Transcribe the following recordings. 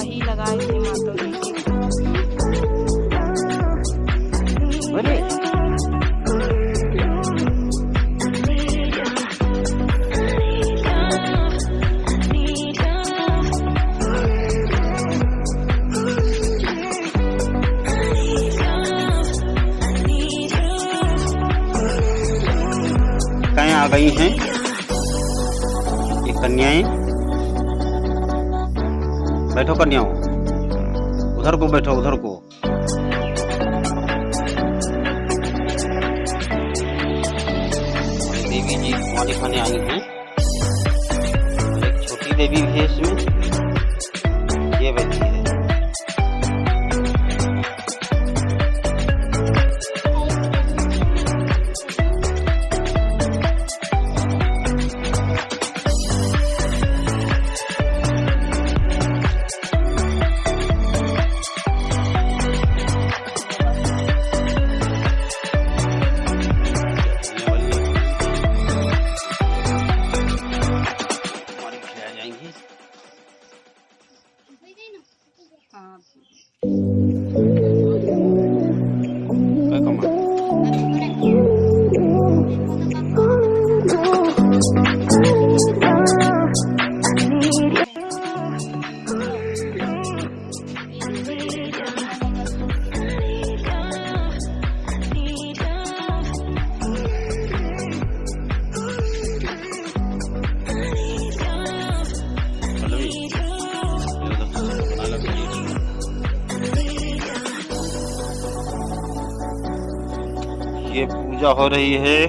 ही लगाए थी मातो जी। गई हैं? ये कन्याएँ? बैठो कन्याओं उधर को बैठो, उधर को। देवी जी खाने आई हैं। छोटी देवी है इसमें। पूजा हो रही है।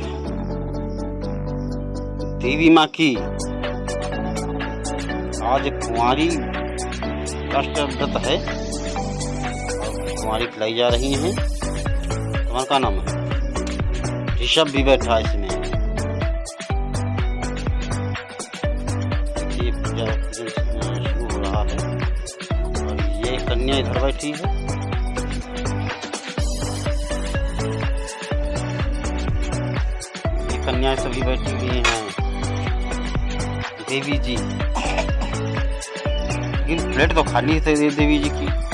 देवी माँ की। आज कुंवारी राष्ट्रव्रत है। कुंवारी खिलाई जा रही हैं। तुम्हारा क्या नाम है। ऋषभ भी बैठा है इसमें। ये पूजा शुरू हो रहा है। और ये कन्या इधर बैठी है। ये कन्याएँ सभी बैठी हुई हैं। देवी जी। लेकिन प्लेट तो खाली थे देवी जी की।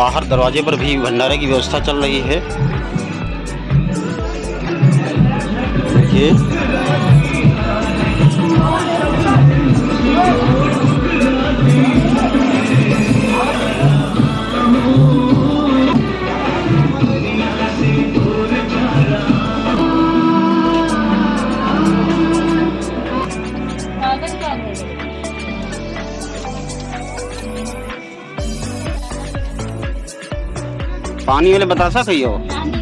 बाहर दरवाजे पर भी भंडारे की व्यवस्था चल रही है। देखिए। पानी वाले बता सही तो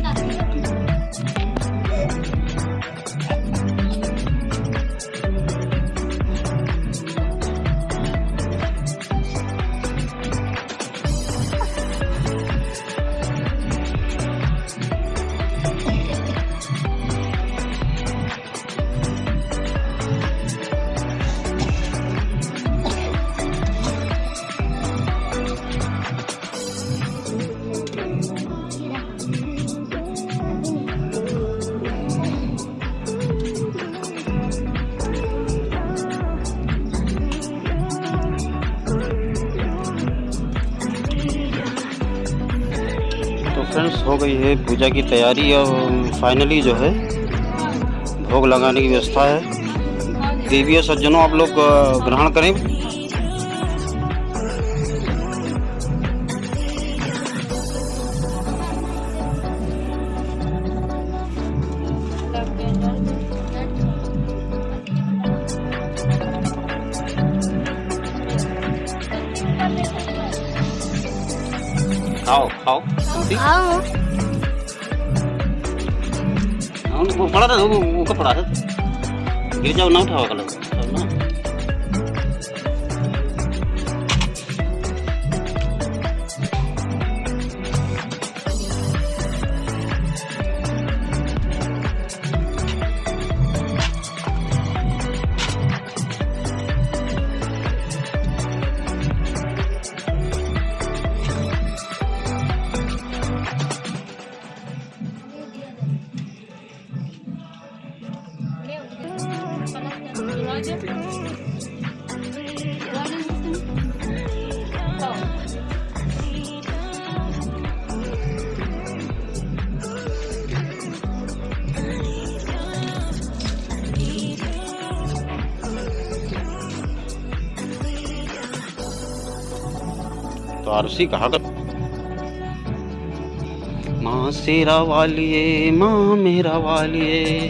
फ्रेंड्स हो गई है, पूजा की तैयारी और फाइनली जो है, भोग लगाने की व्यवस्था है। देवी और सज्जनों, आप लोग ग्रहण करें। खाओ खाओ आओ हाँ, वो पड़ा था वो वो पड़ा है गिर जाओ ना उठाओ कलर तो आरसी कहा कर माँ सेरा वालिए माँ मेरा वालिए।